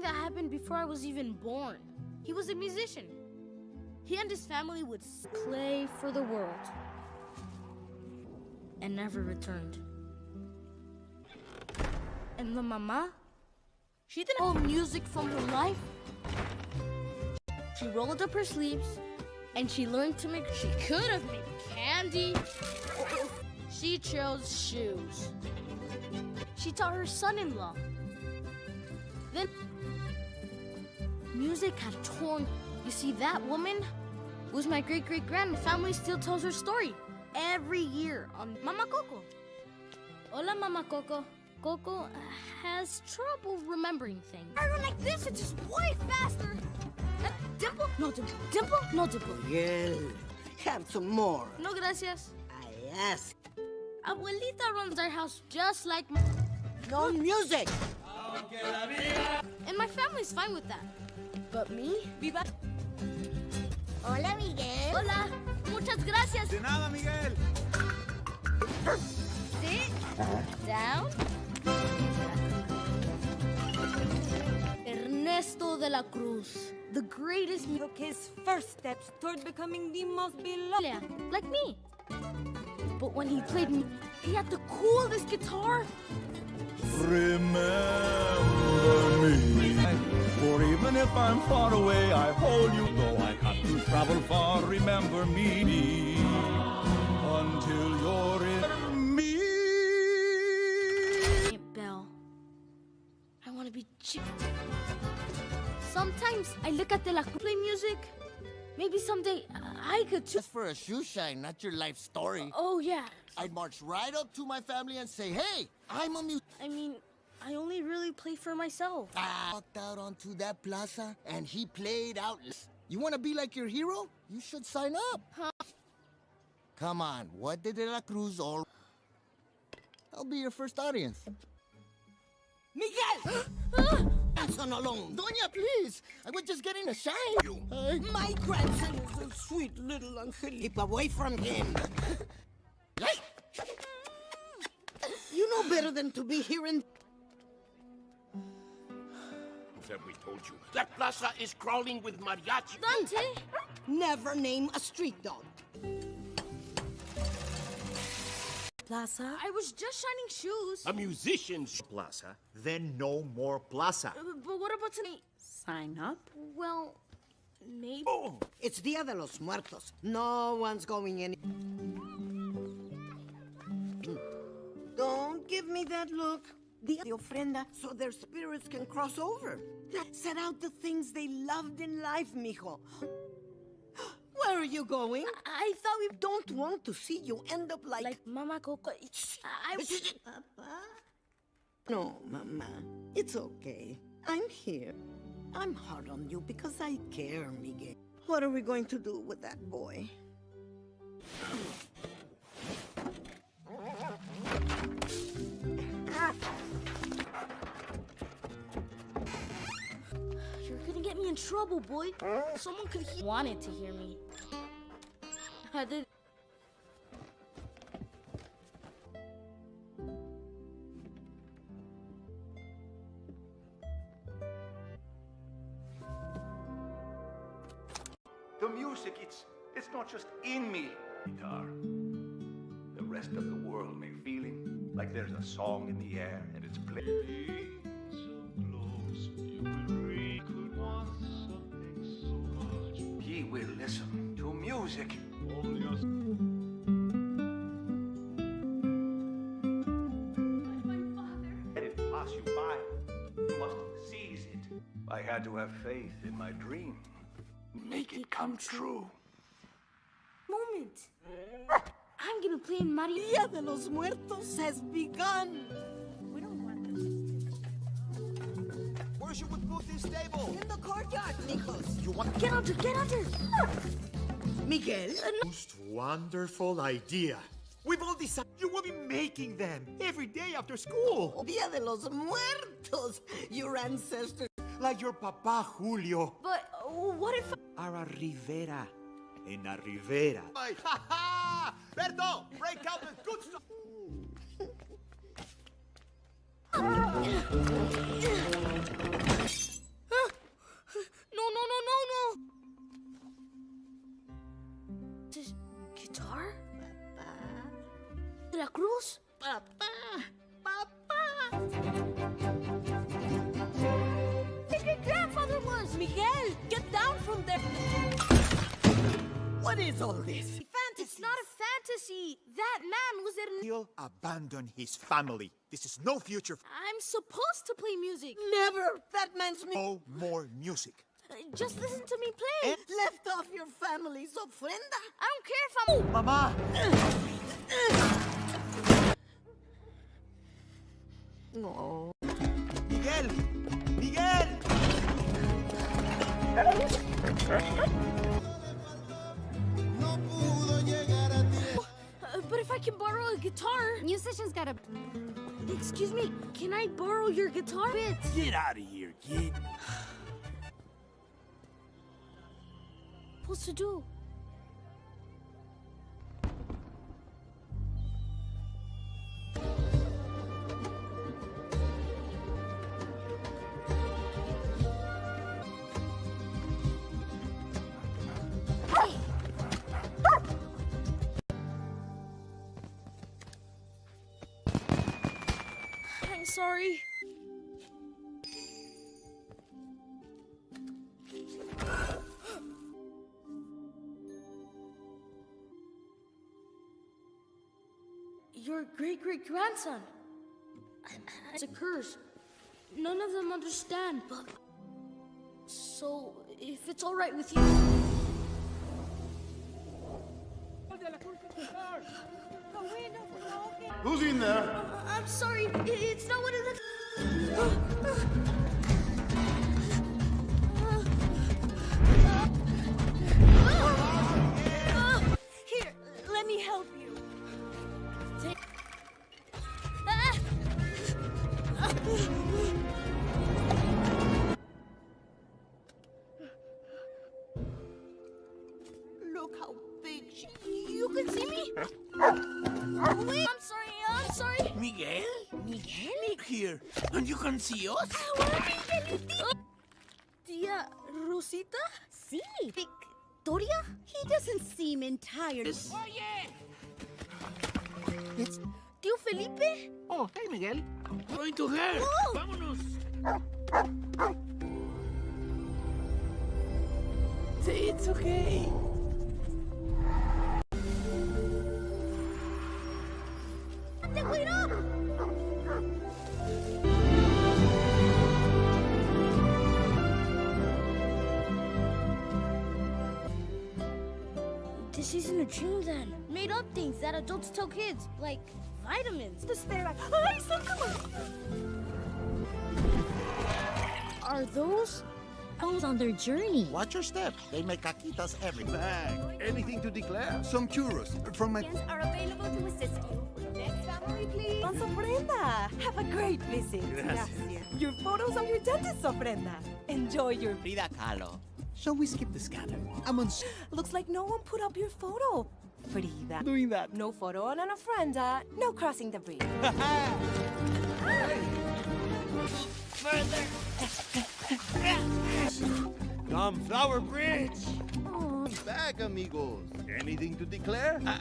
something that happened before I was even born. He was a musician. He and his family would play for the world and never returned. And the mama, she didn't know music from her life. She rolled up her sleeves and she learned to make. She could have made candy. She chose shoes. She taught her son-in-law. Then music had torn. You see, that woman was my great-great-grand. Family still tells her story every year on Mama Coco. Hola, Mama Coco. Coco has trouble remembering things. I go like this, it's just way faster. Uh, dimple? No dimple. Dimple? No dimple. Miguel, have some more. No gracias. I ask. Abuelita runs our house just like No music. And my family's fine with that. But me? Viva. Hola, Miguel. Hola. Muchas gracias. De nada, Miguel. Sit down. Ernesto de la Cruz, the greatest mu- took his first steps toward becoming the most beloved. Like me. But when he played me, he had the coolest guitar. Remember me. For even if I'm far away, I hold you. Though I have to travel far, remember me. Until you're in me. Aunt Belle, I want to be chick. Sometimes I look at the la play music. Maybe someday I could too. Just for a shoe shine, not your life story. Oh yeah. I'd march right up to my family and say, hey, I'm a mu- I mean, I only really play for myself. I walked out onto that plaza and he played out. You want to be like your hero? You should sign up. Huh? Come on, what did De La Cruz all... I'll be your first audience. Miguel! Grandson alone. Doña, please! I was just getting a shine. Hey. My grandson is a sweet little angel. Keep away from him. You know better than to be here in... Have we told you? That plaza is crawling with mariachi. Dante, Never name a street dog. Plaza. I was just shining shoes. A musician's plaza, then no more plaza. Uh, But what about tonight? Sign up. Well, maybe. Oh, It's Dia de los Muertos. No one's going in. Don't give me that look. Dia de ofrenda, so their spirits can cross over. Set out the things they loved in life, mijo. Where are you going? I thought we Don't want to see you end up like... like Mama Coco. I Papa? No, Mama. It's okay. I'm here. I'm hard on you because I care, Miguel. What are we going to do with that boy? in trouble, boy. Someone could he wanted to hear me. I did. The music, it's it's not just in me. Guitar. The rest of the world may feeling like there's a song in the air and it's playing. Seize it. I had to have faith in my dream. Make it come true. Moment. I'm gonna play in Mario. Dia de los Muertos has begun. We don't want this. Where should we put this table? In the courtyard, Nikos. You want Get under, get under. Ah! Miguel? Most wonderful idea. We've all decided you will be making them every day after school. Dia de los Muertos. Your ancestors. Like your papa Julio. But uh, what if? Ara Rivera. En la Rivera. Ha ha! Berto, break out the good stuff. This De la Cruz? Papa! Papa! My great grandfather was! Miguel, get down from there! What is all this? It's not a fantasy! That man was in. He'll abandon his family. This is no future. I'm supposed to play music. Never! That man's me. No more music. Uh, Just listen to me play. Eh? Left off your family's ofrenda. I don't care if I'm. Mama! Uh, uh. No. Miguel! Miguel! Uh, but if I can borrow a guitar. Musicians gotta. Excuse me, can I borrow your guitar bits? Get out of here, kid. Supposed to do? Sorry. Your great great grandson. It's a curse. None of them understand, but. So, if it's alright with you. Who's in there? Uh, I'm sorry, it's not what it looks. And you can see us? Tia Rosita? Sí. Victoria? He doesn't seem entirely. Tío Felipe? Oh, hey, Miguel. Going to her. Oh. Vámonos. Say it's okay. This isn't dream then. Made up things that adults tell kids, like vitamins. The stare like, ay, Are those? Goes on their journey. Watch your step. They make caquitas every Bag. Anything to declare? Some churros from my. are available to assist you. Next family, please. Don Ofrenda. Have a great visit. Gracias. Your photos of your dentist, Ofrenda. Enjoy your... Frida Kahlo. Shall we skip the scanner? I'm on. s- Looks like no one put up your photo. Frida. Doing that. No photo on an ofrenda. Uh, no crossing the bridge. Come, Flower Bridge! Bag, amigos. Anything to declare? Uh,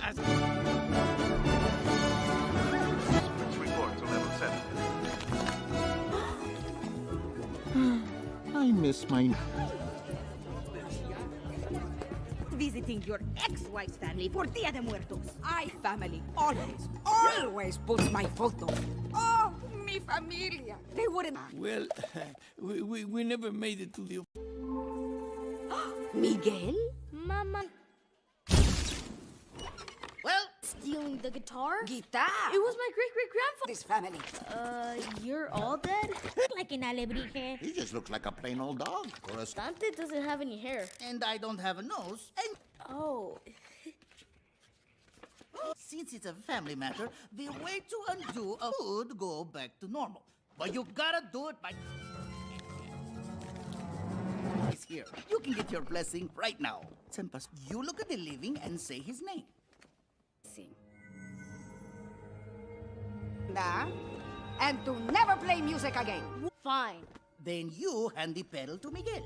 report to level 7. I miss my. Visiting your ex-wife's family for Dia de Muertos. I family always, always puts my photo. Oh, mi familia. They wouldn't... Well, we, we, we never made it to the... Miguel? Mama Well, stealing the guitar? guitar. It was my great great grandfather. This family. Uh, you're all dead? Like an alebrije. He just looks like a plain old dog. Or a s- Dante doesn't have any hair. And I don't have a nose. And Oh, since it's a family matter, the way to undo a would go back to normal. But you gotta do it by. He's here. You can get your blessing right now. Sempas, you look at the living and say his name. Nah. And to never play music again. fine. Then you hand the pedal to Miguel.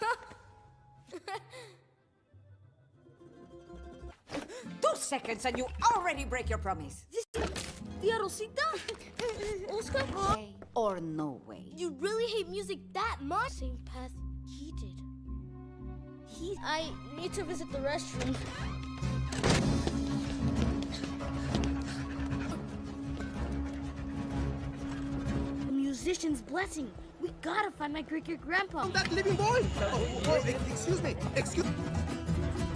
Two seconds and you already break your promise. Tia Rosita? Oscar? Way or no way. You really hate music that much? Same path he did. He. I need to visit the restroom. Musician's blessing. We gotta find my great great grandpa. That living boy! Oh, oh, excuse me, excuse me.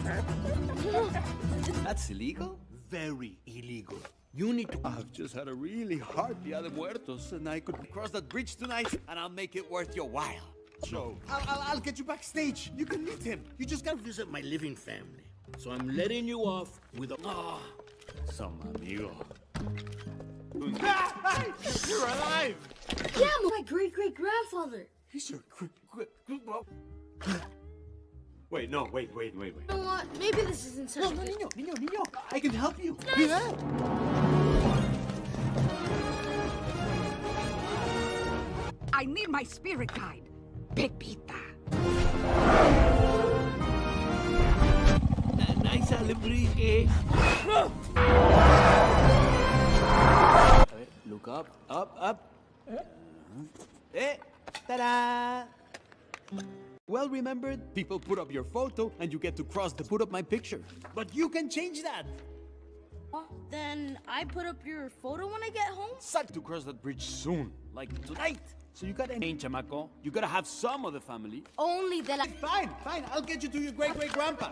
That's illegal? Very illegal. You need to. I've just had a really hard Dia de Muertos, and I could cross that bridge tonight, and I'll make it worth your while. So, I'll, I'll, I'll get you backstage. You can meet him. You just gotta visit my living family. So I'm letting you off with a. Ah, some amigo. You're alive! Yeah, my great great grandfather. He's your. Gr- gr- gr- Wait, no, wait, wait, wait, wait. You know what? Maybe this isn't such No, a no, good- niño, niño, niño. I can help you. I need my spirit guide, Pepita. Nice eh? Alebrije. Look up, up, up. Eh, ta-da! Well remembered, people put up your photo and you get to cross the put up my picture. But you can change that. Then I put up your photo when I get home? Suck to cross that bridge soon, like tonight. So you gotta change, chamaco. You gotta have some of the family. Only that I. Fine, fine. I'll get you to your great great grandpa.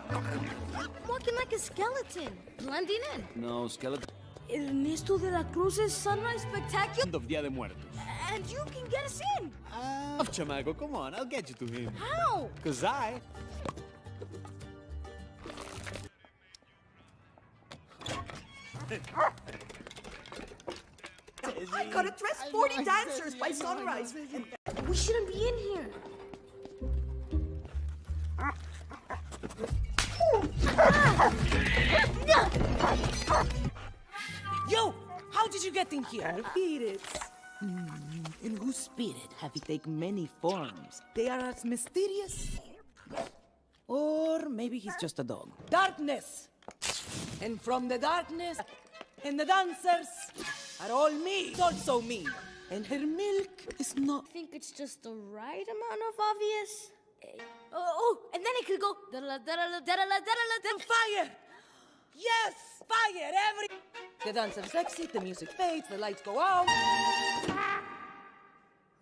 I'm walking like a skeleton, blending in. No, skeleton. Ernesto de la Cruz's Sunrise Spectacular? End of Dia de Muertos. And you can get us in! Ah, chamaco, come on, I'll get you to him. How? Cause I I gotta dress 40 dancers by sunrise. We shouldn't be in here. Yo, how did you get in here? Spirits. In whose spirit have you taken many forms? They are as mysterious. Or maybe he's just a dog. Darkness! And from the darkness, and the dancers are all me, It's also me. And her milk is not. I think it's just the right amount of obvious. Eh, Oh, oh, and then it could go. da- Fire! Yes! Fire! Every. The dance dancers exit, the music fades, the lights go out.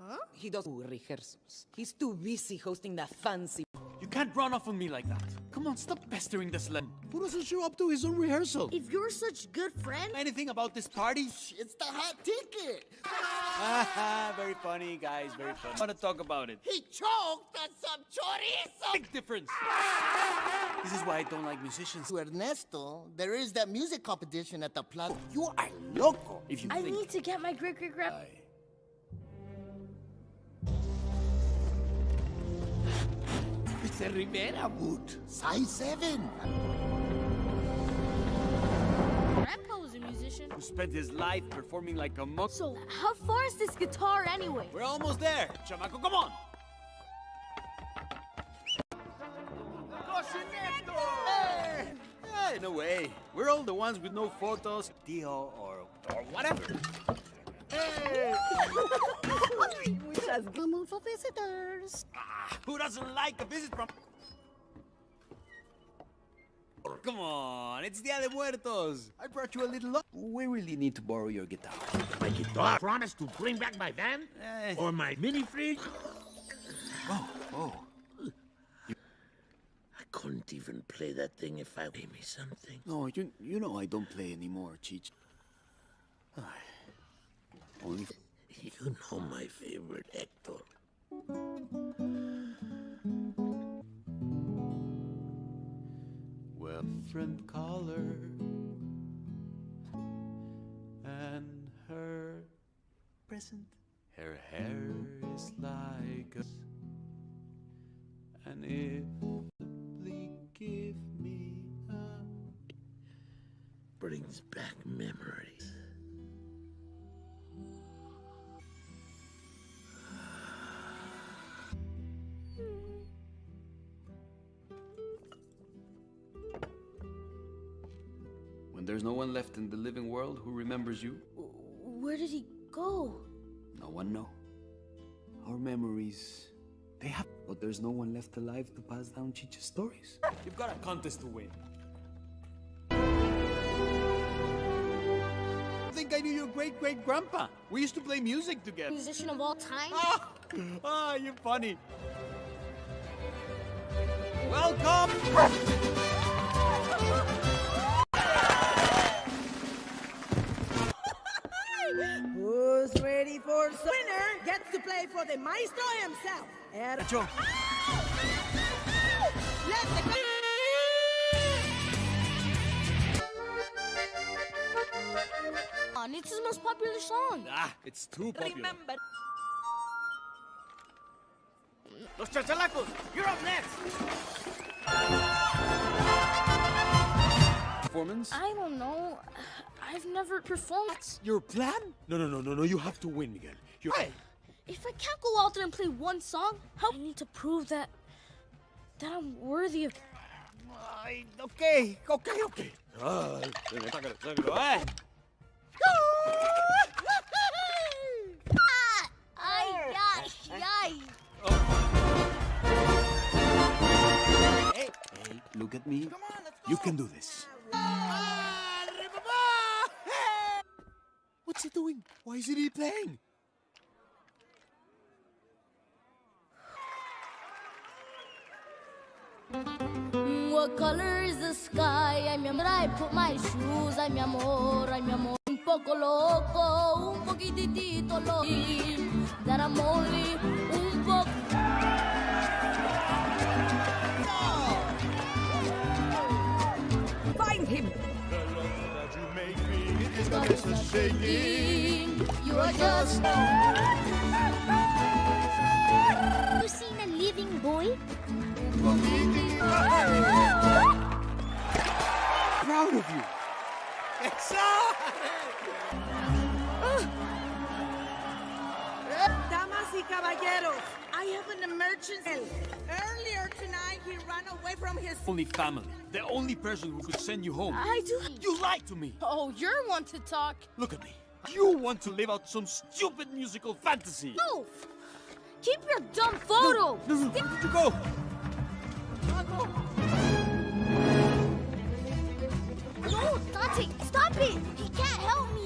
Huh? He does rehearsals. He's too busy hosting that fancy. You can't run off on me like that. Come on, stop pestering this slut. Who doesn't show up to his own rehearsal? If you're such good friend, Anything about this party? It's the hot ticket. Haha, very funny, guys, very funny. I want to talk about it. He choked on some chorizo. Big difference. This is why I don't like musicians. To Ernesto, there is that music competition at the plaza. You are loco. If you I think need to get my great it's a Rivera boot. Size 7. Grandpa was a musician. Who spent his life performing like a monk. So, how far is this guitar anyway? We're almost there. Chamaco, come on. Hey, no way. We're all the ones with no photos, Dio, or, or whatever. Which has come for visitors. Ah, who doesn't like a visit from... Come on, it's Dia de Muertos. I brought you a little... lo- We really need to borrow your guitar. My guitar. Promise to bring back my van? Eh. Or my mini fridge? Oh, oh. I couldn't even play that thing if I gave me something. No, you, you know I don't play anymore, Cheech. Only... You know my favorite, Hector. Well, different color and her present. Her hair is like and if simply give me a Brings back memories. There's no one left in the living world who remembers you? Where did he go? No one know. Our memories, they have, but there's no one left alive to pass down Chicha's stories. You've got a contest to win. I think I knew your great great grandpa. We used to play music together. Musician of all time? Ah, ah, you're funny. Welcome! Winner gets to play for the maestro himself. Er Joe. Let the On, it's his most popular song. Ah, it's too popular. remember. Los Chachalacos, you're up next. Performance? I don't know. I've never performed. That's Your plan? No, no, no, no, no. You have to win, Miguel. You're. If I can't go out there and play one song, how I need to prove that that I'm worthy of. Ay, okay, okay, okay. Ah. Ay, ay. Hey, hey, look at me. Come on, let's go. You can do this. What's he doing? Why isn't he playing? Mm, what color is the sky? Ay, mi amor, I put my shoes. Ay, mi amor, ay, mi amor. Un poco loco, un poquitito loco. That I'm only un poco. Find him. You are just. Have you seen a living boy? Proud of you. Damas y caballeros, I have an emergency. Earlier tonight, he ran away from his. Only family. The only person who could send you home. I do. You lied to me. Oh, you're one to talk. Look at me. You want to live out some stupid musical fantasy. No! Keep your dumb photo! No, no, where did you go? No, Dante, stop it! He can't help me!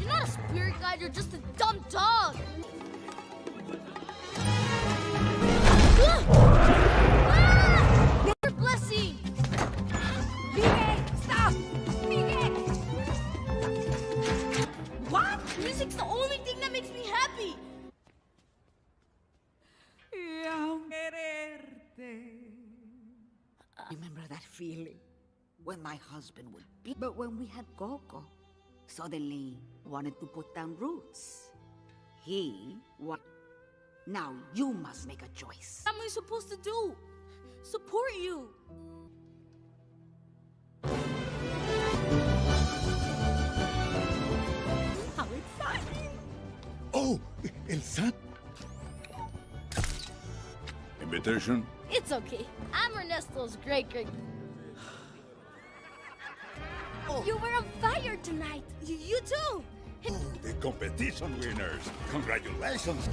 You're not a spirit guide, you're just a dumb dog! Ah! Your blessing! Miguel, stop! Miguel! What? Music's the only thing that makes me happy! Remember that feeling when my husband would be. But when we had Coco, suddenly wanted to put down roots. He what? Now you must make a choice. What am I supposed to do? Support you! How exciting! Oh, El San. Invitation? It's okay. I'm Ernesto's great great. Oh. You were on fire tonight! You, you too! Oh, the competition winners. Congratulations.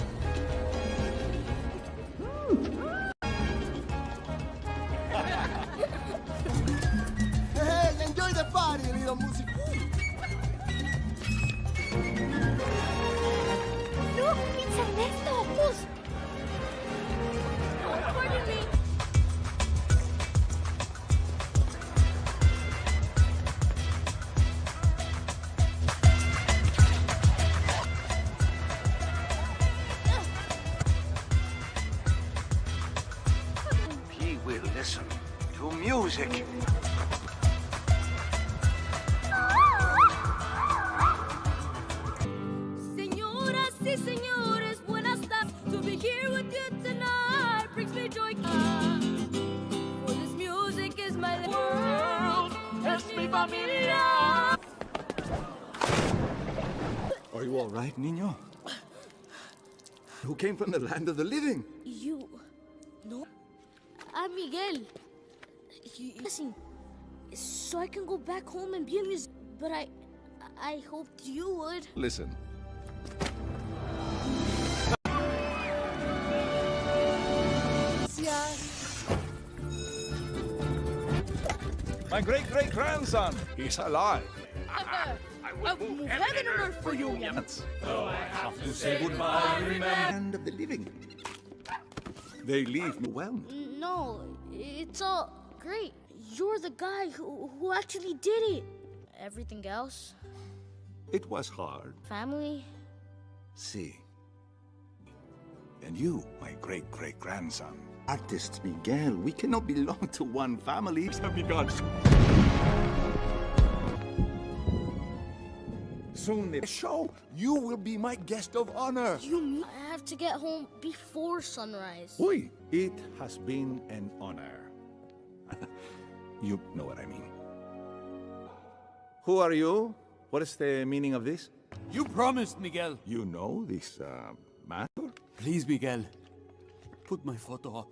Hey, enjoy the party, little music. familia. Are you all right, Nino? Who came from the land of the living? You. No. I'm Miguel. You, listen. so I can go back home and be a musician. But I, I hoped you would. Listen. My great great grandson, he's alive. I will move heaven and earth for you, young. Though I have to say goodbye, remember. Land of the living. They leave me well. Mm, no, it's all great. You're the guy who, who actually did it. Everything else, It was hard. family, See. And you, my great great grandson. Artist Miguel, we cannot belong to one family. Have begun. Soon the show, you will be my guest of honor. you I have to get home before sunrise? Oi, it has been an honor. you know what I mean. Who are you? What is the meaning of this? You promised, Miguel. You know this uh, matter? Please, Miguel. Put my photo up.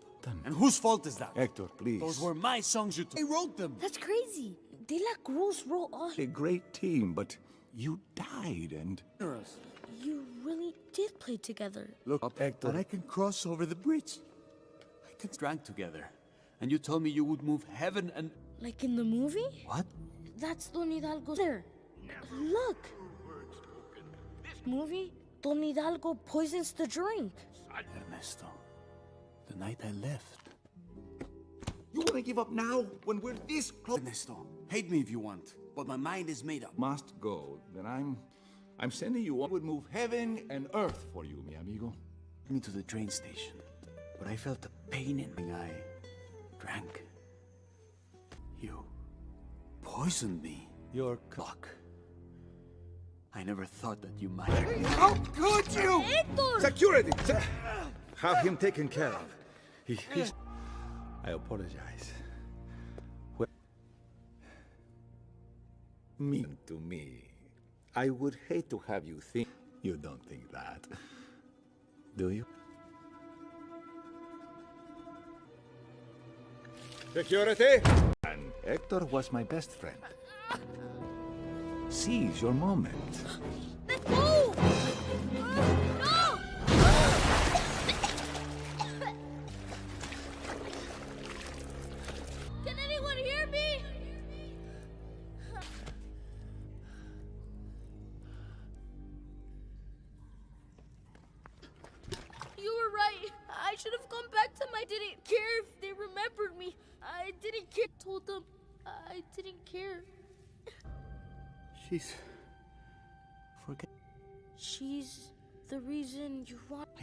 And whose fault is that? Hector, please. Those were my songs you took. I wrote them. That's crazy. De La Cruz wrote all. A great team, but you died and... You really did play together. Look up, Hector. And I can cross over the bridge. I can drank together. And you told me you would move heaven and... Like in the movie? What? That's Don Hidalgo there. Look. This movie? Don Hidalgo poisons the drink. Ernesto, the night I left. You want to give up now when we're this close? Ernesto, hate me if you want, but my mind is made up. Must go. Then I'm... I'm sending you... I would move heaven and earth for you, mi amigo. me to the train station, but I felt a pain in my eye. Drank. You poisoned me. Your clock. I never thought that you might. How could you? Hector! Security! Se- Have him taken care of. He, he's... I apologize. Well, mean to me. I would hate to have you think... You don't think that. Do you? Security! And Hector was my best friend. Seize your moment.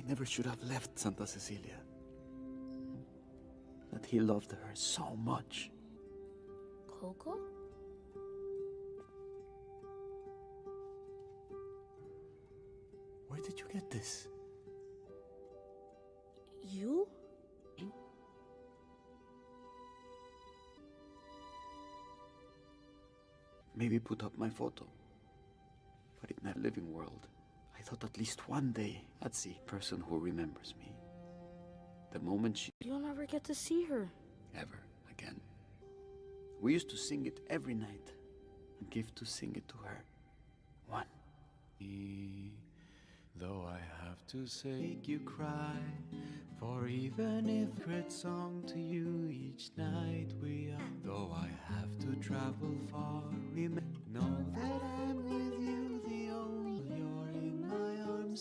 Never should have left Santa Cecilia. That he loved her so much. Coco? Where did you get this? You? Maybe put up my photo. But in that living world, thought at least one day I'd see a person who remembers me. The moment she You'll never get to see her. ever again. We used to sing it every night and give to sing it to her. One. Though I have to say, make you cry. For even if great song to you each night we are. Though I have to travel far, remember, know that I'm with you,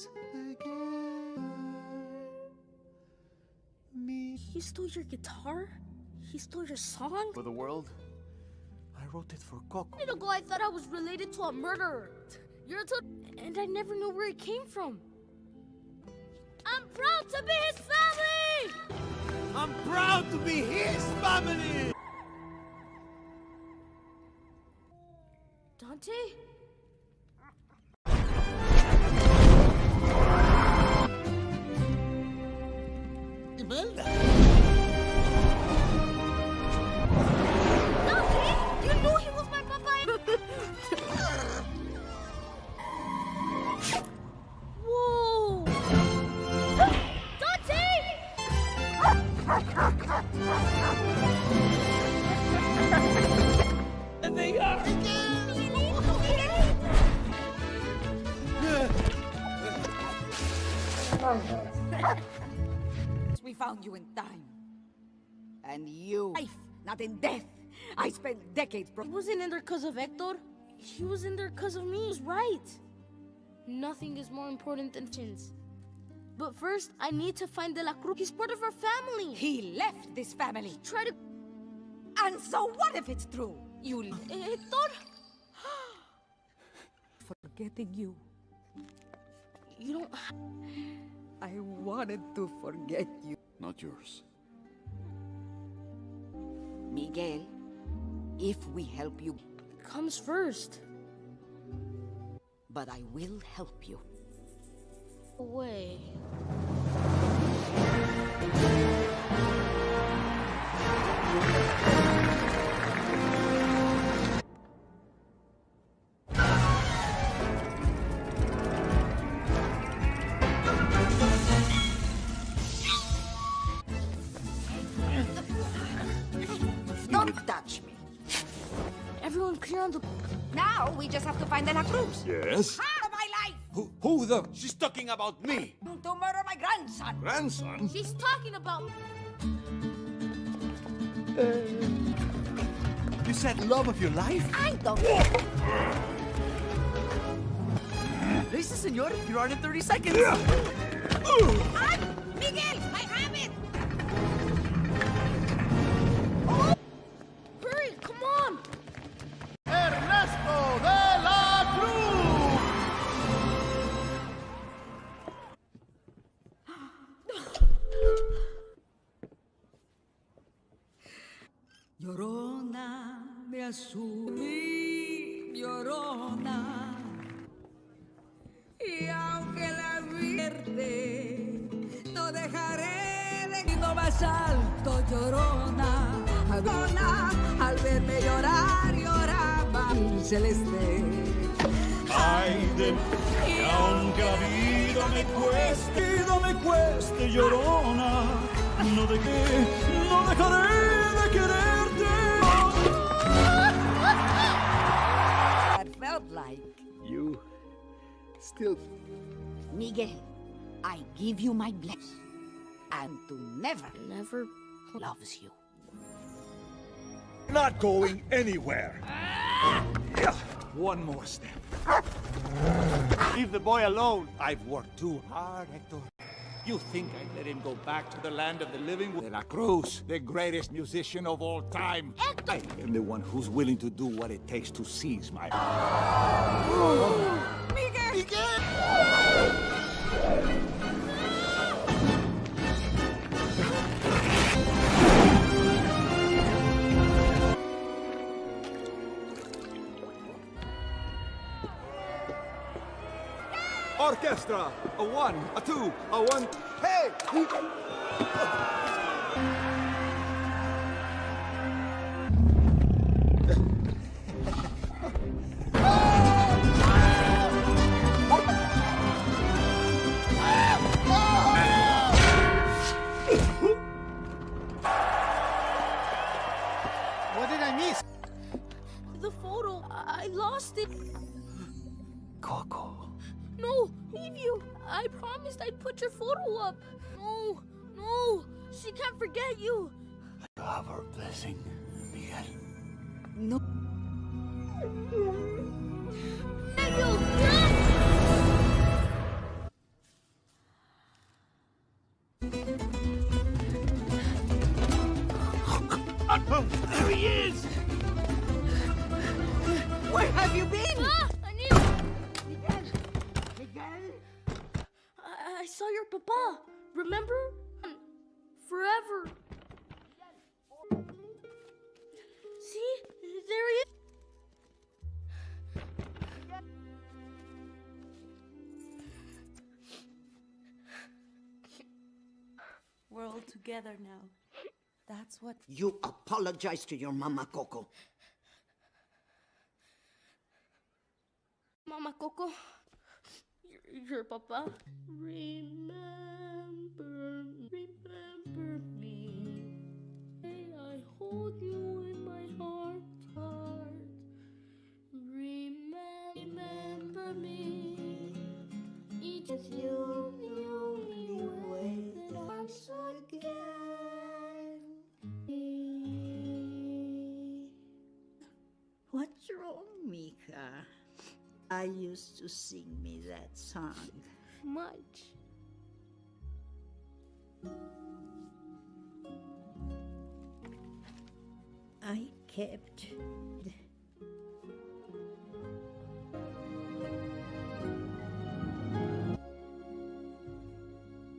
my again. Me. He stole your guitar? He stole your song? For the world, I wrote it for Coco. A minute ago, I thought I was related to a murderer. You're a and I never knew where it came from. I'm proud to be his family! I'm proud to be his family! Dante? Imelda. Nothing! You knew he was my papa. Whoa! Dante! and they are found you in time. And you... Life, not in death. I spent decades... He wasn't in there because of Hector. He was in there because of me. He was right. Nothing is more important than chins. But first, I need to find De La Cruz. He's part of our family. He left this family. Try to... And so what if it's true? You... Eh, Hector? Forgetting you. You don't... I wanted to forget you. Not yours. Miguel, if we help you... Comes first. But I will help you. Away. Yes? Out of my life! Who, who the? She's talking about me. To murder my grandson. Grandson? She's talking about... Uh, you said love of your life? I don't... Listen, senor. You're on in 30 seconds. Ay! Miguel, de mi llorona. Y aunque la vierte, no dejaré de ir más alto, llorona. Llorona, al verme llorar, lloraba el celeste. Ay de que aunque la vida me cueste, vida me cueste, llorona, no dejé, no dejaré de quererte. Like. You still. Miguel, I give you my blessing. And to never, never loves you. Not going anywhere. Yeah, One more step. Leave the boy alone. I've worked too hard, Hector. You think I'd let him go back to the land of the living? De La Cruz, the greatest musician of all time. Hector! I am the one who's willing to do what it takes to seize my... Orchestra! A one, a two, a one... Hey! We're all together now. That's what. You apologize to your mama, Coco. Mama Coco, your, your papa. Remember, remember me. May I hold you in my heart, heart. Remember, remember me. Each of you, Strong Mika? I used to sing me that song. Much. I kept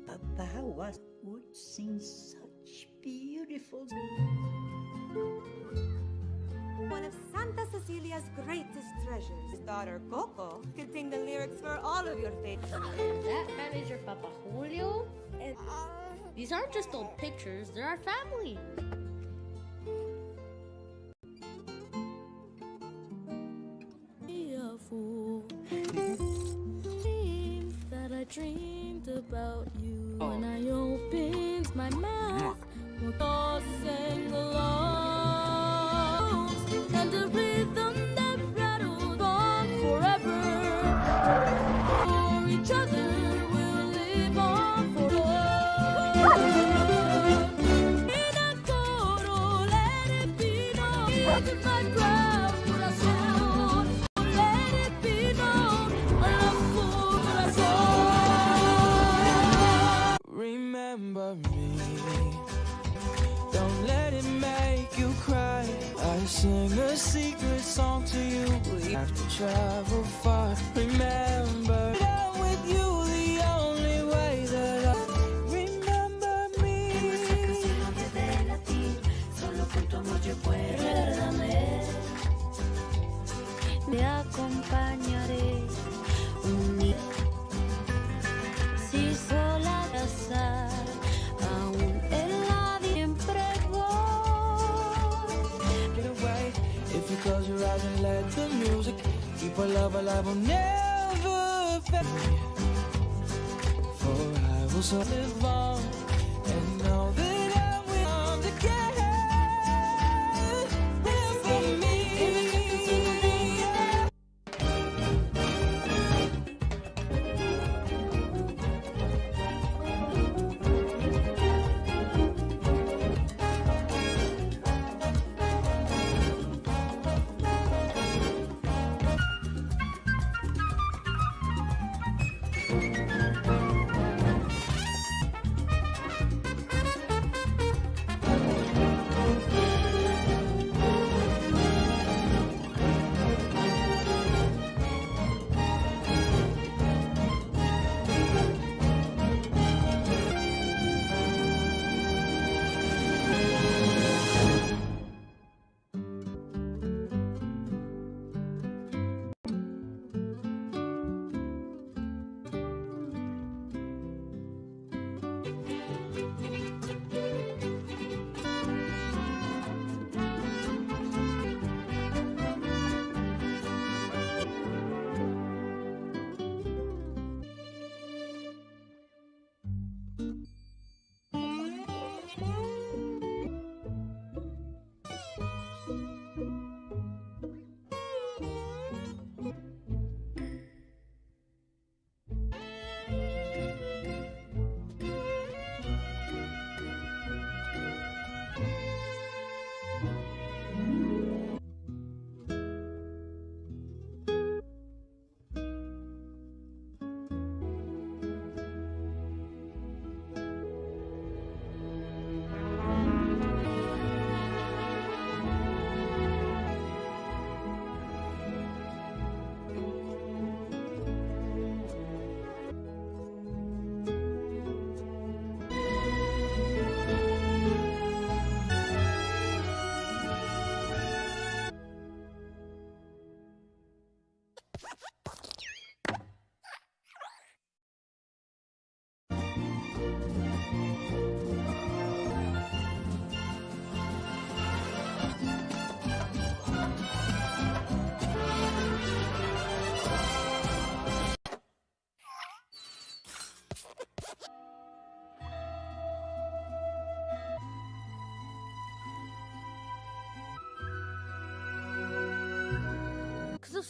Papa was would sing such beautiful one of Santa Cecilia's greatest treasures. His daughter, Coco, can sing the lyrics for all of your favorites. that man is your Papa Julio? And uh, these aren't just old pictures, they're our family.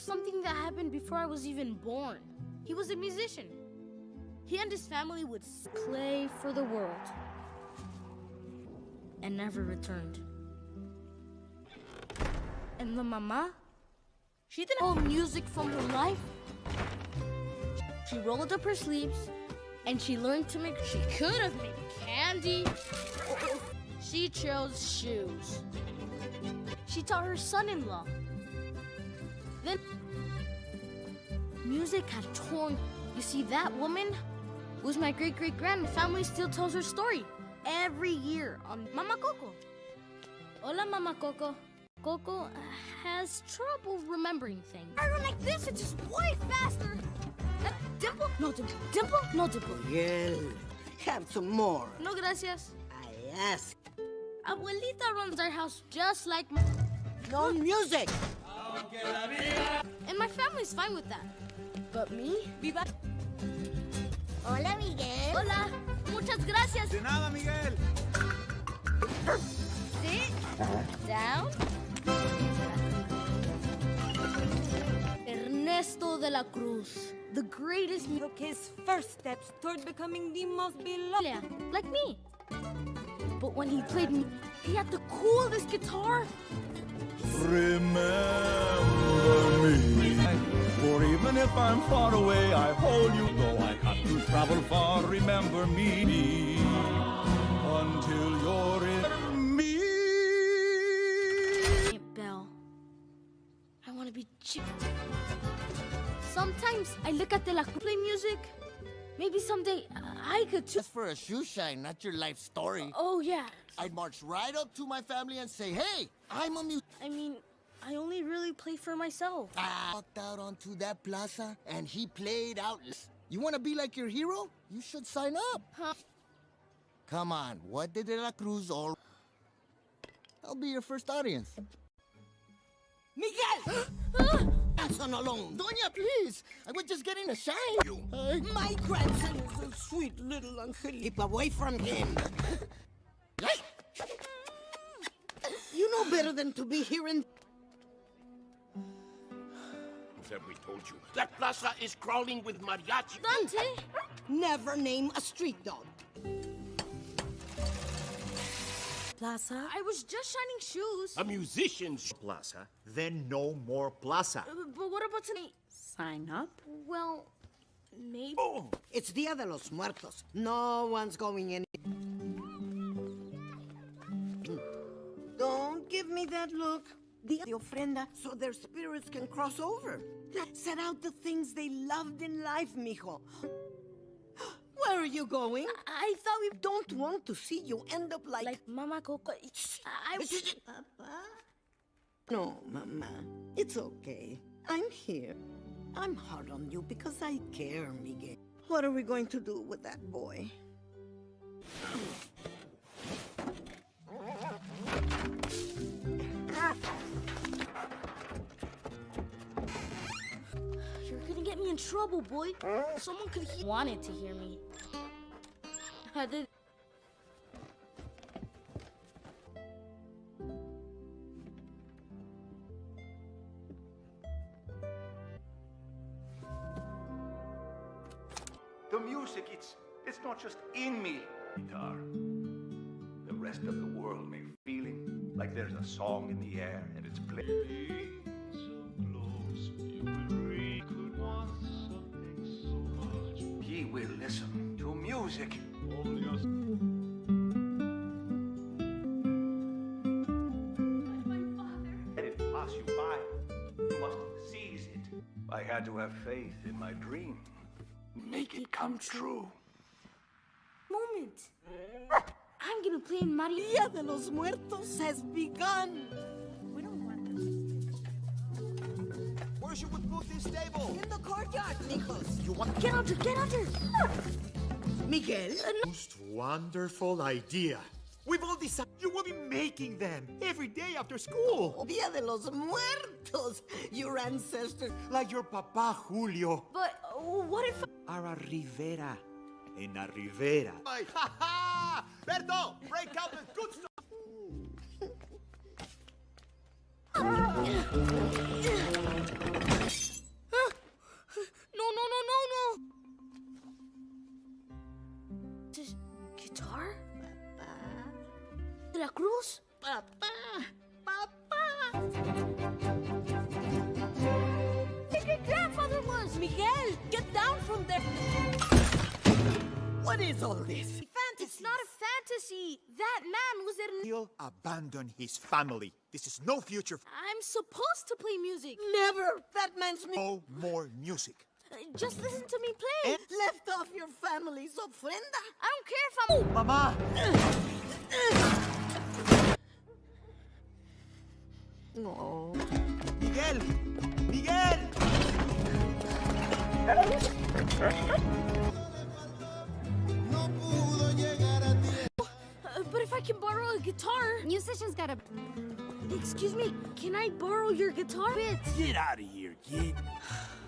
something that happened before I was even born. He was a musician. He and his family would play for the world and never returned. And the mama, she didn't hold music from her life. She rolled up her sleeves and she learned to make, she could have made candy. She chose shoes. She taught her son-in-law then music had torn. You see, that woman was my great great grand. Family still tells her story every year on Mama Coco. Hola, Mama Coco. Coco has trouble remembering things. I run like this, it's just way faster. Uh, dimple? No dimple. Dimple? No dimple. Miguel, have some more. No gracias. I ask. Abuelita runs our house just like my... No music. And my family's fine with that. But me? Viva. Hola, Miguel. Hola. Muchas gracias. De nada, Miguel. Sit down. Ernesto de la Cruz, the greatest mu- Took his first steps toward becoming the most beloved. Yeah, like me. But when he played me, he had the coolest guitar. Remember me. For even if I'm far away, I hold you. Though I have to travel far, remember me. Until you're in me. Aunt Belle, I want to be Jim. Sometimes I look at the La Cruz play music. Maybe someday I could too. Just for a shoe shine, not your life story. Oh, yeah. I'd march right up to my family and say, hey, I'm a mute. I mean, I only really play for myself. I walked out onto that plaza and he played out. You want to be like your hero? You should sign up. Huh? Come on, what did De La Cruz all... I'll be your first audience. Miguel! grandson alone. Doña, please. I was just getting a shine. Uh, My grandson is a sweet little Angel. Keep away from him. you know better than to be here in... Have we told you? That plaza is crawling with mariachi. Dante! Never name a street dog. Plaza? I was just shining shoes. A musician's Plaza. Then no more plaza. Uh, but what about tonight? Sign up? Well, maybe. Oh, it's Dia de los Muertos. No one's going in. Don't give me that look. The, de ofrenda so their spirits can cross over. Set out the things they loved in life, mijo. Where are you going? I, thought we don't want to see you end up like... Like Mama Coco. I... Papa? No, Mama. It's okay. I'm here. I'm hard on you because I care, Miguel. What are we going to do with that boy? In trouble, boy. Someone could he wanted to hear me. I did. The music, it's it's not just in me. Guitar. The rest of the world may feeling like there's a song in the air and it's playing. Music. Let it pass you by. You must seize it. I had to have faith in my dream. Make it come true. Moment. I'm gonna play in Mario. Dia de los Muertos has begun. We don't want this. Where should we put this table? In the courtyard, Nicholas. You want Get under, get under. Ah! Miguel? Most wonderful idea. We've all decided you will be making them every day after school. Dia de los Muertos. Your ancestors. Like your papa Julio. But uh, what if? Ara Rivera. En la Rivera. Ha ha! Berto, break out the good stuff. guitar? Papá. Veracruz? Papá. Papá. Your grandfather was Miguel. Get down from there. What is all this? Fantasy. It's not a fantasy. That man was an. He'll abandon his family. This is no future. I'm supposed to play music. Never. That man's. No more music. Just listen to me play. Eh? Left off your family's ofrenda. I don't care if I'm. Mama! No. Miguel! Miguel! Uh, but if I can borrow a guitar. Musicians gotta. Excuse me, can I borrow your guitar bit? Get out of here, kid.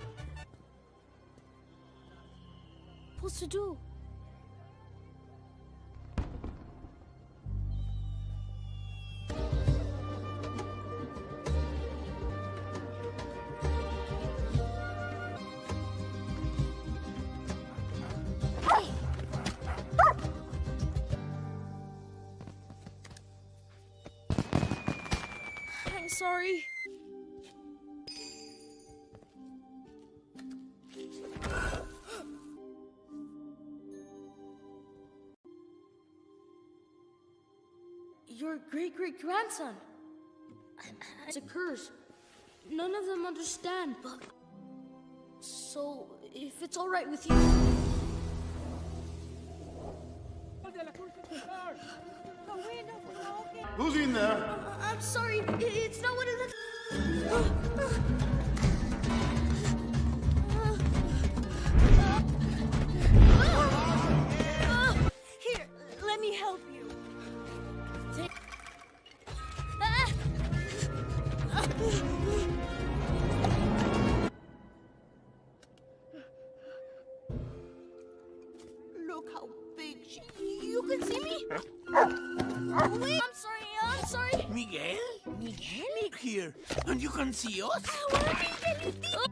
Supposed to do? I'm sorry. Your great great grandson. It's a curse. None of them understand, but. So, if it's alright with you. Who's in there? Uh, I'm sorry, it's not what it looks. Here. And you can see us? Ah,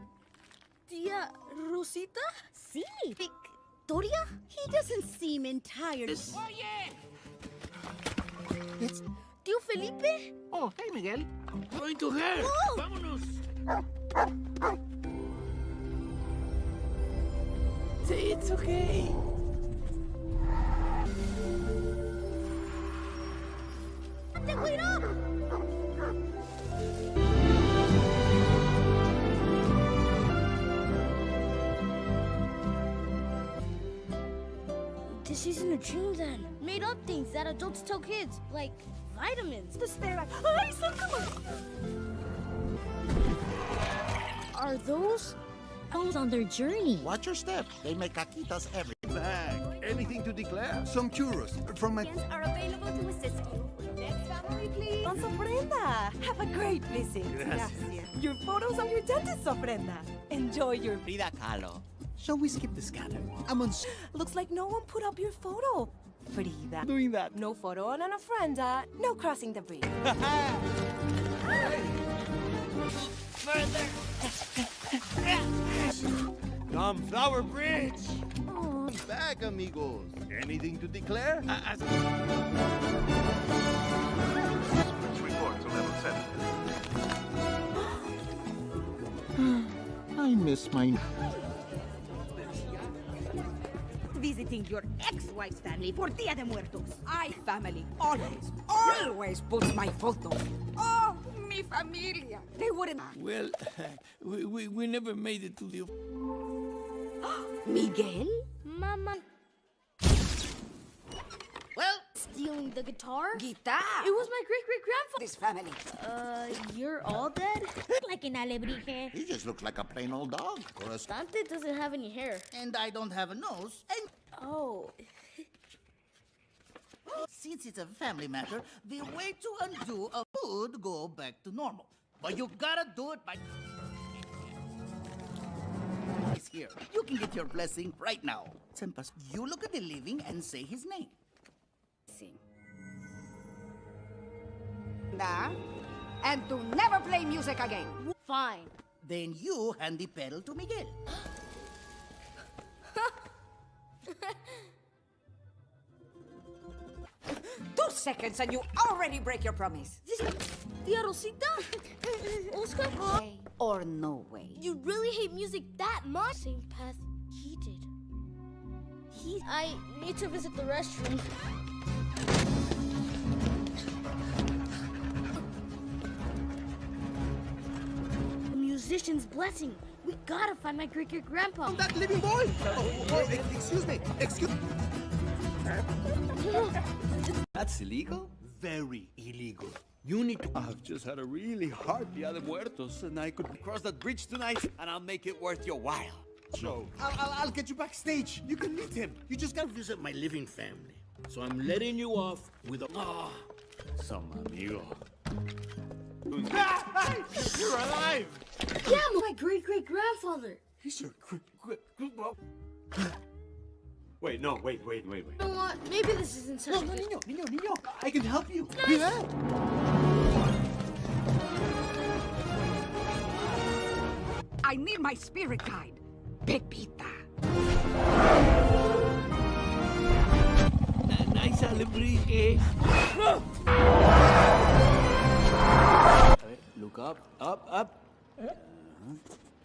Tia oh, Rosita? Sí. Victoria? He doesn't seem entirely. Tío Felipe? Oh, hey, Miguel. Going to her. Oh. Vámonos. It's okay. ¡Te cuidado! This isn't a dream then. Made up things that adults tell kids, like vitamins. The stare at. Ay, sácalo! Are those elves on their journey? Watch your step. They make caquitas every Bag. Anything to declare? Some churros from my. are available to assist you. Next family, please. Don Ofrenda. Have a great visit. Gracias. Your photos on your dentist, Ofrenda. Enjoy your. Frida Kahlo. Shall we skip the scanner? I'm on. Looks like no one put up your photo. Frida. Doing that. No photo on an ofrenda. No crossing the bridge. Come, Flower Bridge. Bag, amigos. Anything to declare? Report to level 7. I miss my. Visiting your ex-wife's family for Dia de Muertos. I family always, always puts my photo. Oh, mi familia. They wouldn't. Well, we, we, we never made it to the. Miguel? Mama. Stealing the guitar? guitar. It was my great great grandfather. This family. Uh, you're all dead? like an alebrije. He just looks like a plain old dog. Or a Dante doesn't have any hair. And I don't have a nose. And Oh. since it's a family matter, the way to undo a would go back to normal. But you gotta do it by. He's here. You can get your blessing right now. Sempas, you look at the living and say his name. Da, and to never play music again. Fine. Then you hand the petal to Miguel. Two seconds and you already break your promise. This Tia Rosita? Oscar? Way or no way. You really hate music that much? Same path he did. He, I need to visit the restroom. Musician's blessing. We gotta find my great great grandpa. That living boy! Oh, oh, excuse me, excuse That's illegal? Very illegal. You need to. I've just had a really hard Dia de Muertos, and I could cross that bridge tonight, and I'll make it worth your while. So, I'll, I'll, I'll get you backstage. You can meet him. You just gotta visit my living family. So I'm letting you off with a. Ah, some amigo. Hey, you're alive! Yeah, my great great grandfather. He's your great great. Wait, no, wait, wait, wait, wait. You know what? Maybe this isn't such No, a no, good- niño, niño, niño. I can help you. Nice. Yeah. I need my spirit guide, Pepita. Nice alebrije. Look up, up, up.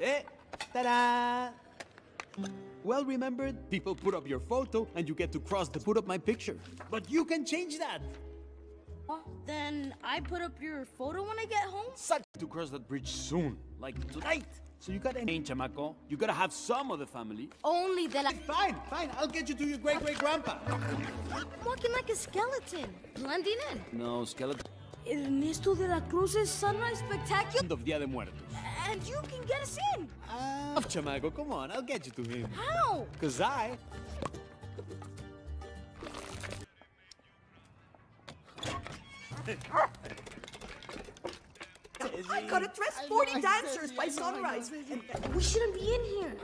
Eh, ta-da! Well remembered, people put up your photo and you get to cross to put up my picture. But you can change that. Then I put up your photo when I get home? Such to cross that bridge soon, like tonight. So you gotta change, chamaco. You gotta have some of the family. Only the I... Fine, fine, I'll get you to your great-great-grandpa. Walking like a skeleton, blending in. No, skeleton. Ernesto de la Cruz's Sunrise Spectacular. End of Dia de Muertos. And you can get us in. Ah, chamaco, come on, I'll get you to him. How? Cause I... I gotta dress 40 dancers by sunrise. We shouldn't be in here.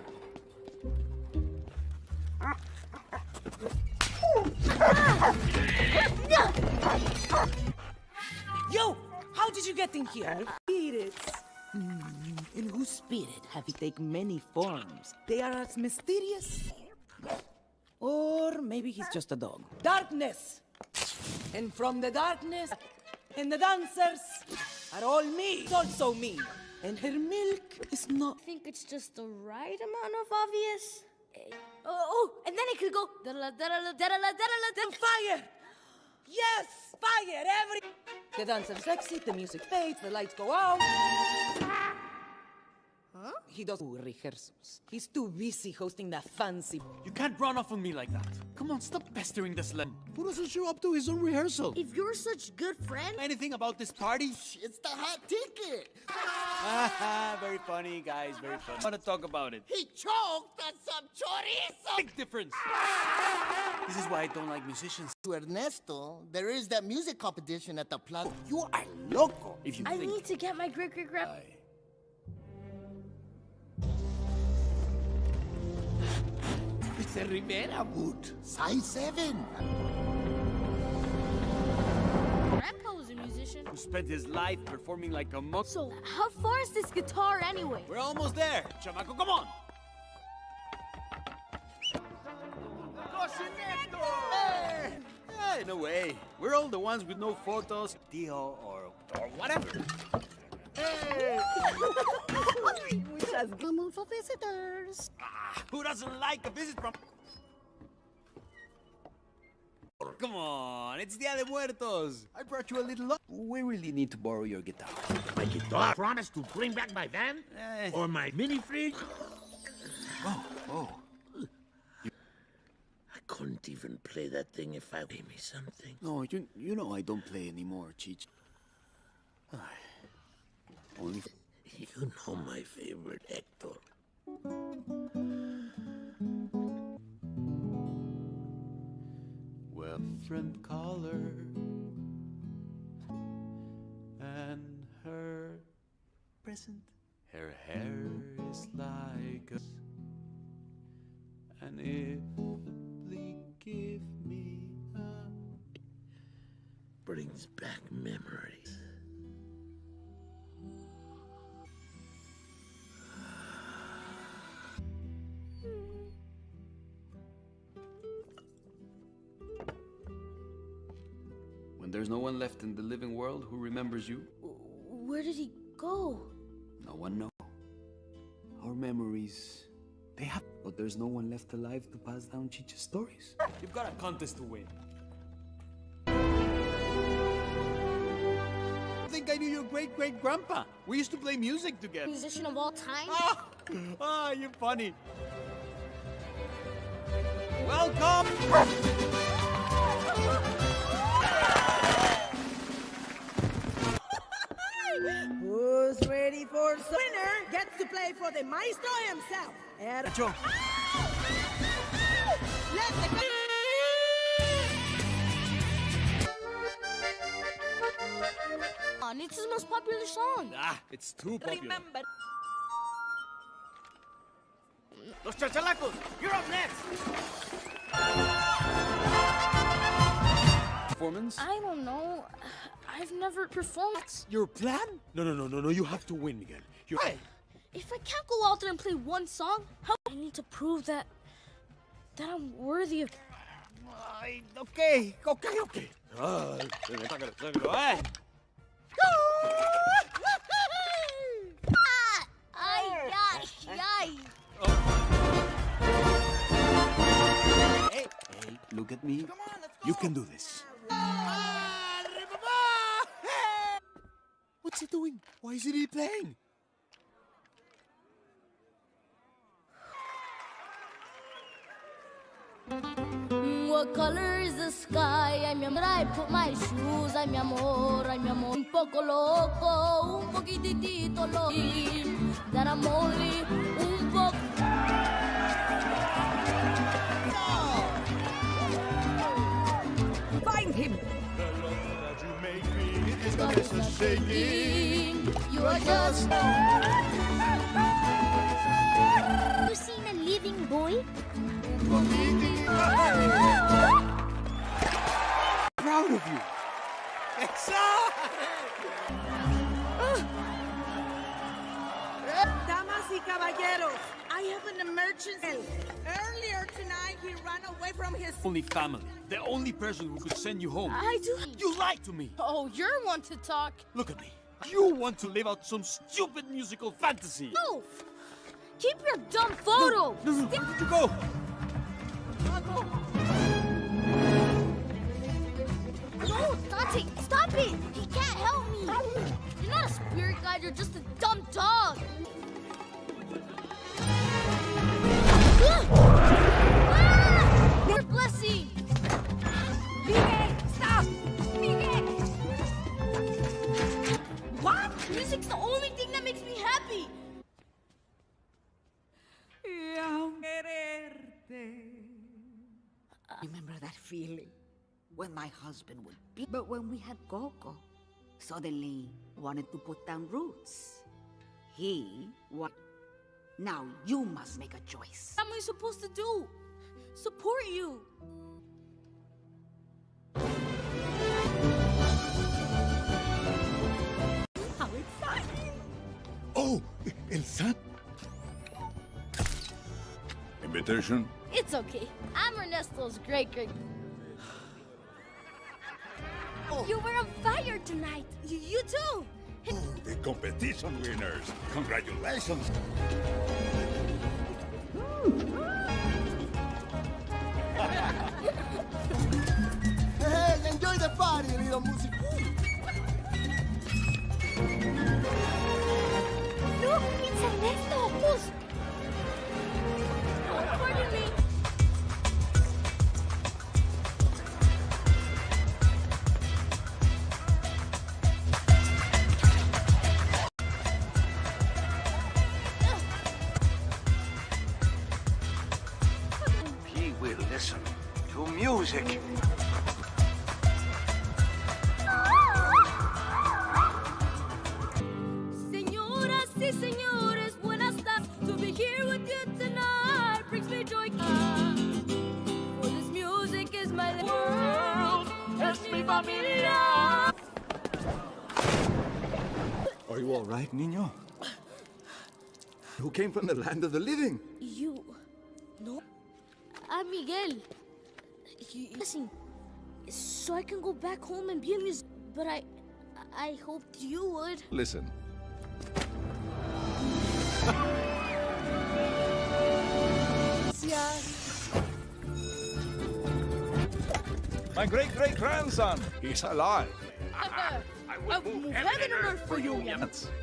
Yo, how did you get in here? Spirits. Hmm, in whose spirit have you taken many forms? They are as mysterious. Or maybe he's just a dog. Darkness! And from the darkness, and the dancers are all me. It's also me. And her milk is not. I think it's just the right amount of obvious. Eh, Oh, oh, and then it could go. da-da-la, da-da-la, da-da-la, da-da-la, da- Fire! Yes! Fire! Every. The dancers exit, the music fades, the lights go out. Huh? He does rehearsals. He's too busy hosting that fancy. You can't run off on me like that. Come on, stop pestering this sled. Who doesn't show up to his own rehearsal? If you're such good friend, Anything about this party? It's the hot ticket. very funny, guys, very funny. I want to talk about it. He choked on some chorizo. Big difference. This is why I don't like musicians. To Ernesto, there is that music competition at the plaza. You are loco. If you I think need to get my great great grand. Rivera boot. Size 7. Grandpa was a musician. who spent his life performing like a monk. So, how far is this guitar anyway? We're almost there. Chamaco, come on. Hey! Hey, no way. We're all the ones with no photos, Dio, or, or whatever. Hey! We just come for visitors. Ah, who doesn't like a visit from... Come on, it's Dia de Muertos. I brought you a little... lo- We really need to borrow your guitar. My guitar. Promise to bring back my van? Eh. Or my mini fridge? Oh, oh. I couldn't even play that thing if I gave me something. No, you, you know I don't play anymore, Cheech. You know my favorite, Hector. Well, friend caller and her present. Her hair is like a and if they give me a Brings back memories. There's no one left in the living world who remembers you, Where did he go? no one knows. Our memories, they have... But there's no one left alive to pass down Chicha's stories. You've got a contest to win. I think I knew your great great grandpa. We used to play music together. Musician of all time? Ah, ah you're funny. Welcome! Who's ready for the winner gets to play for the maestro himself. Er- Nacho. Let the On, it's his most popular song. Ah, it's too popular. remember. Los chachalacos, you're up next. Performance? I don't know. I've never performed. That's Your plan? No, no, no, no, no. You have to win, Miguel. You're... Hey, If I can't go out there and play one song, how I need to prove that that I'm worthy of. Ay, okay, okay, okay. Ah, sácalo, sácalo, eh. Ay, ay, ay. Hey, hey, look at me. You can do this. What's he doing? Why isn't he playing? What color is the sky? I put my shoes. Un poco loco, un poquitito loco. That I'm only shaking. You are just. You seen a living boy? Proud of you. Damas y caballeros, I have an emergency. Earlier tonight, he ran away from his. Only family. The only person who could send you home. I do. You lied to me. Oh, you're one to talk. Look at me. You want to live out some stupid musical fantasy. No! Keep your dumb photo! No, no, where did you go? No, Dante, stop it! He can't help me! You're not a spirit guide, you're just a dumb dog! Remember that feeling? When my husband would be. But when we had Coco, suddenly wanted to put down roots. He what? Now you must make a choice. What am I supposed to do? Support you! How exciting! Oh, El San. Invitation? It's okay. I'm Ernesto's great great. Oh. You were on fire tonight. You, you too. The competition winners. Congratulations. Hey, enjoy the party, little music. Look, it's Ernesto. Who's music. Señoras y señores, buenas tardes. To be here with you tonight brings me joy. For this music is my world. Es mi familia. Are you all right, niño? Who came from the land of the living? You. No. I'm Miguel you, Listen, so I can go back home and be a musician. But I, I hoped you would. Listen. My great-great-grandson, he's alive. I, will move, heaven, heaven and earth for you.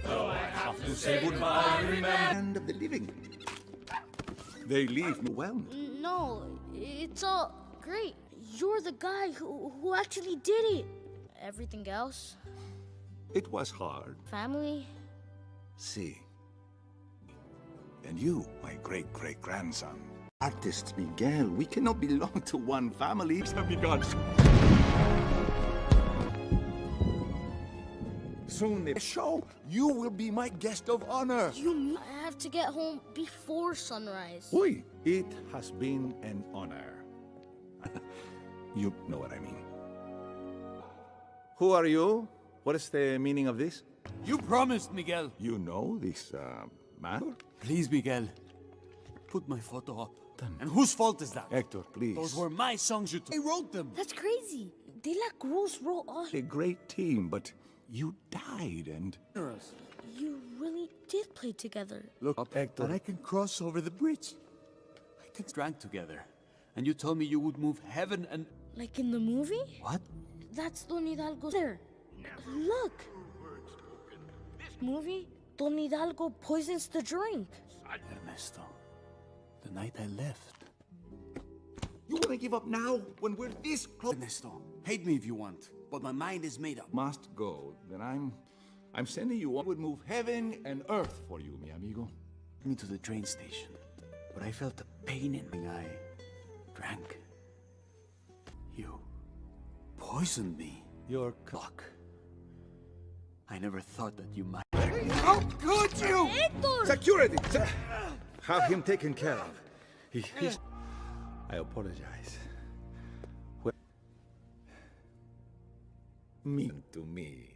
Though I have to say goodbye, remember. end of the living. They leave me well. No, it's all great. You're the guy who, who actually did it. Everything else, It was hard. family, See, And you, my great great grandson. artist Miguel, we cannot belong to one family. Amigos. Soon the show, you will be my guest of honor. you I have to get home before sunrise. Oi, it has been an honor. you know what I mean. Who are you? What is the meaning of this? You promised, Miguel. You know this uh, man? Please, Miguel. Put my photo up. And whose fault is that? Hector, please. Those were my songs you took. I wrote them. That's crazy. De La Cruz wrote all. A great team, but you died and... You really did play together. Look up, Hector. And I can cross over the bridge. I can drank together. And you told me you would move heaven and... Like in the movie? What? That's Don Hidalgo there. Look. This Movie? Don Hidalgo poisons the drink. Ernesto, the night I left. You want to give up now when we're this close? Ernesto, hate me if you want, but my mind is made up. Must go, then I'm... I'm sending you... I would move heaven and earth for you, mi amigo. Me to the train station, but I felt a pain in my eye. Drank. You poisoned me. Your cock. I never thought that you might. How could you? Security! Se- Have him taken care of. He, he's... Eh. I apologize. Well, mean to me.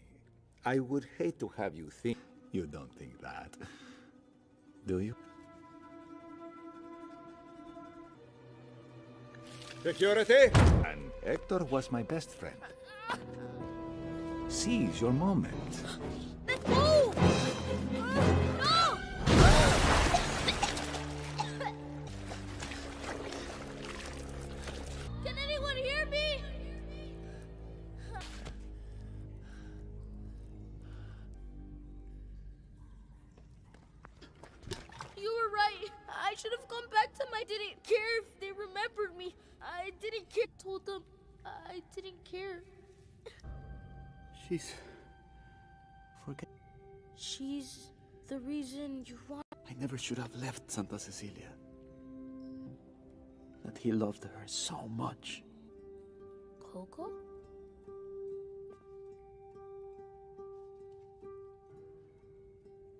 I would hate to have you think... You don't think that. Do you? Security! And Hector was my best friend. Seize your moment. Should have left Santa Cecilia. That he loved her so much. Coco?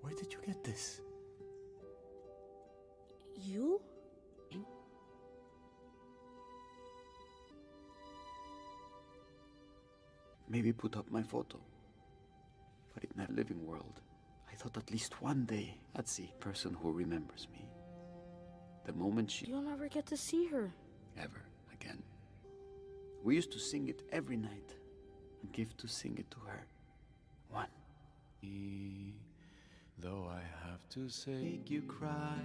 Where did you get this? You? Hmm? Maybe put up my photo. But in that living world, thought at least one day I'd see a person who remembers me. The moment she You'll never get to see her. ever again. We used to sing it every night and give to sing it to her. One. Though I have to say, make you cry.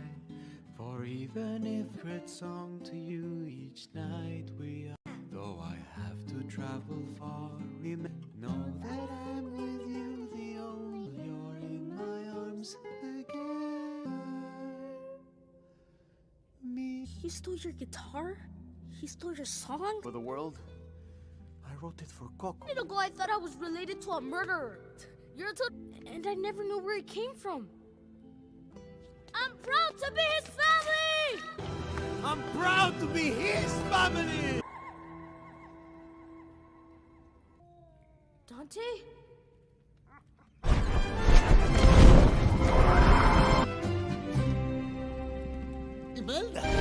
For even if great song to you each night we are. Though I have to travel far, remember, know that I'm my again. Me. He stole your guitar? He stole your song? For the world, I wrote it for Coco. A minute ago, I thought I was related to a murderer. You're a and I never knew where it came from. I'm proud to be his family! I'm proud to be his family! Dante? Imelda!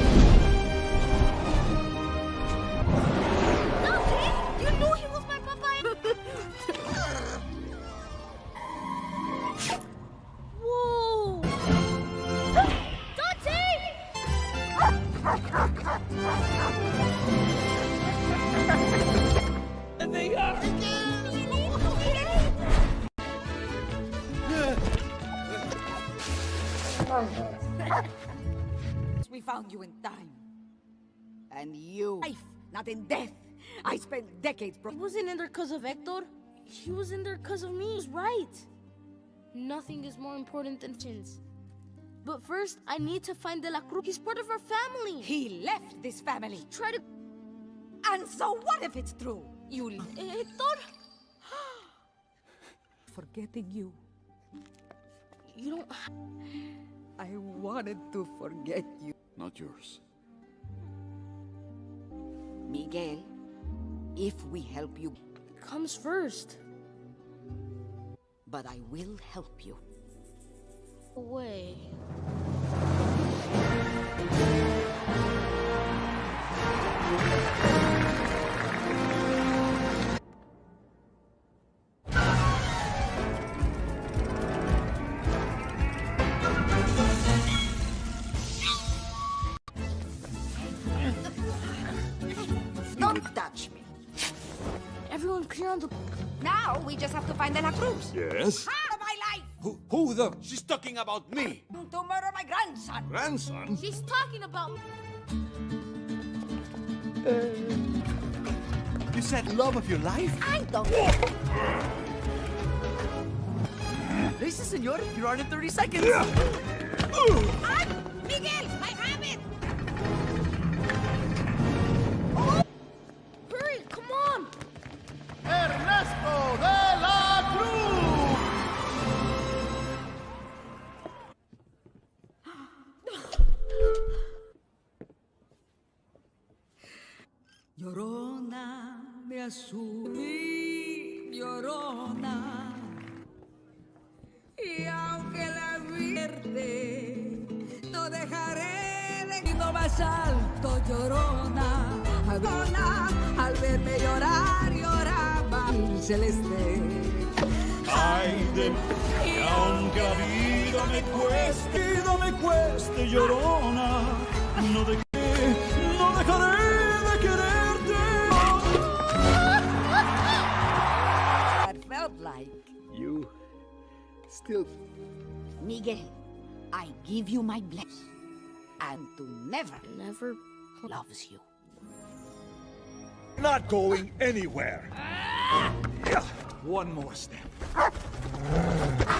Found you in time. And you, life, not in death, I spent decades, bro. He wasn't in there because of Hector. He was in there because of me. He's right. Nothing is more important than chins. But first, I need to find De La Cruz. He's part of our family. He left this family. Try to... And so what if it's true? You... Uh, Hector? Forgetting you. You don't... I wanted to forget you. Not yours. Miguel, if we help you... Comes first. But I will help you. Away. The? She's talking about me. To murder my grandson. Grandson? She's talking about... You said love of your life? I don't... Listen, senor, you're on in 30 seconds. Ay, Miguel, I mi llorona. Y aunque la vierte, no dejaré de ir más alto, llorona. Llorona, al verme llorar, lloraba el celeste. Ay de que aunque la vida me cueste, vida me cueste, llorona, no de still. Miguel, I give you my blessing. And to never, never loves you. Not going anywhere. One more step.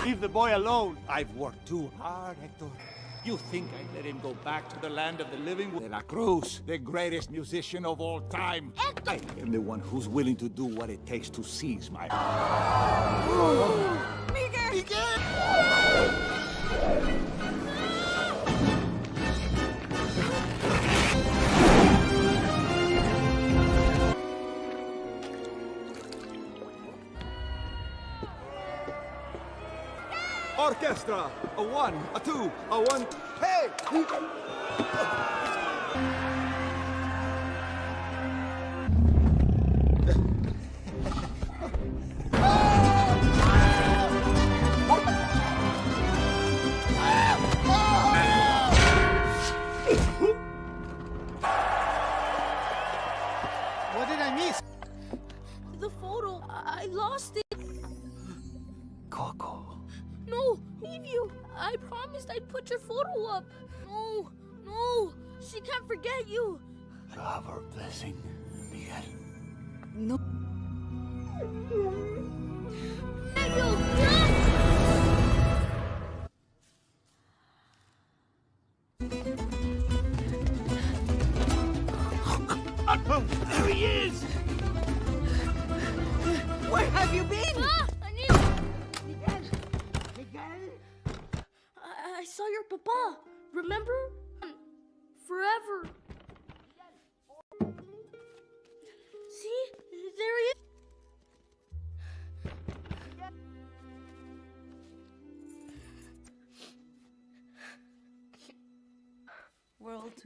Leave the boy alone. I've worked too hard, Hector. You think I'd let him go back to the land of the living? De La Cruz, the greatest musician of all time. Hector! I am the one who's willing to do what it takes to seize my... Orchestra! A one, a two, a one... Hey!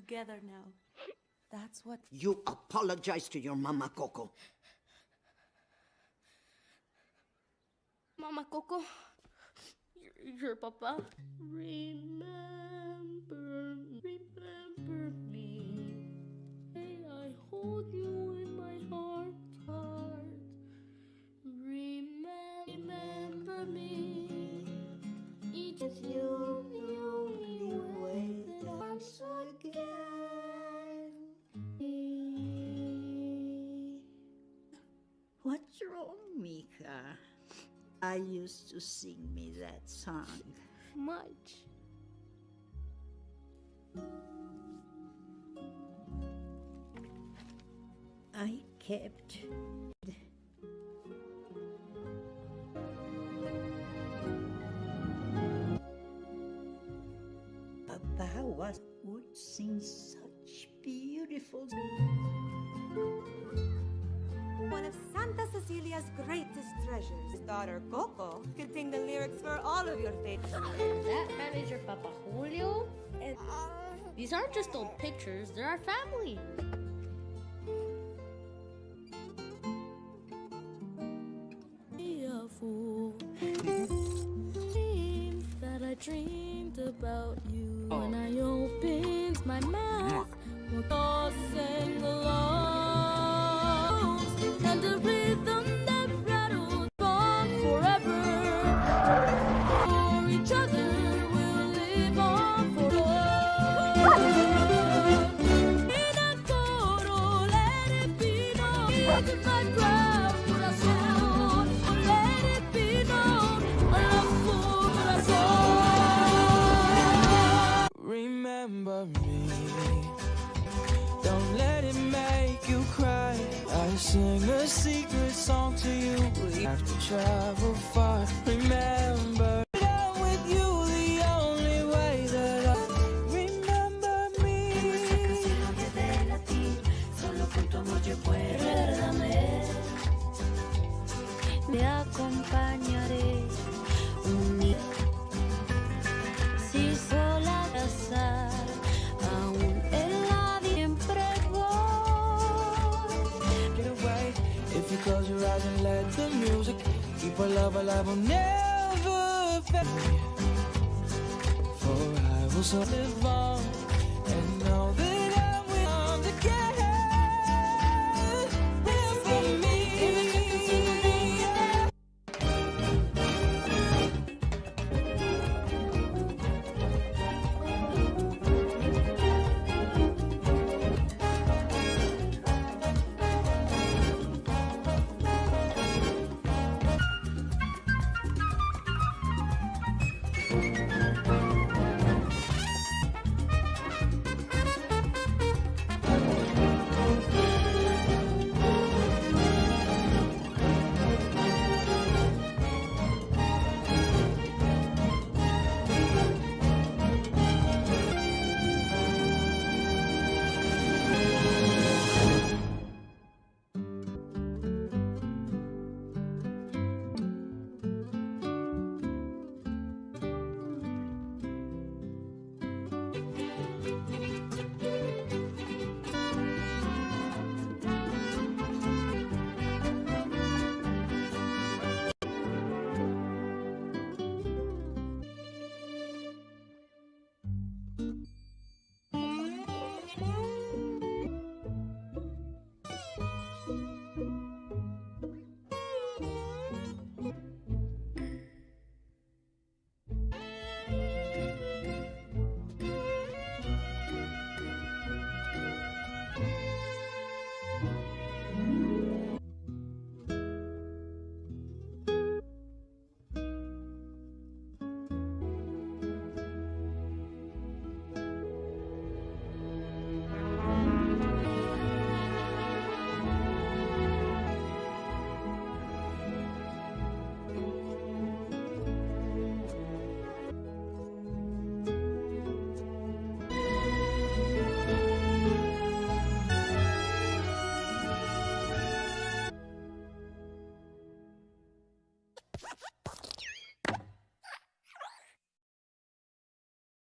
Together now. That's what. You apologize to your mama, Coco. Mama Coco, your, your papa. Remember, What's wrong, Mika? I used to sing me that song. Much. I kept Papa was would sing such beautiful one of Santa Cecilia's greatest treasures. His daughter, Coco, could sing the lyrics for all of your favorites. that manager, Papa Julio? And uh, these aren't just old pictures, they're our family.